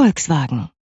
Volkswagen.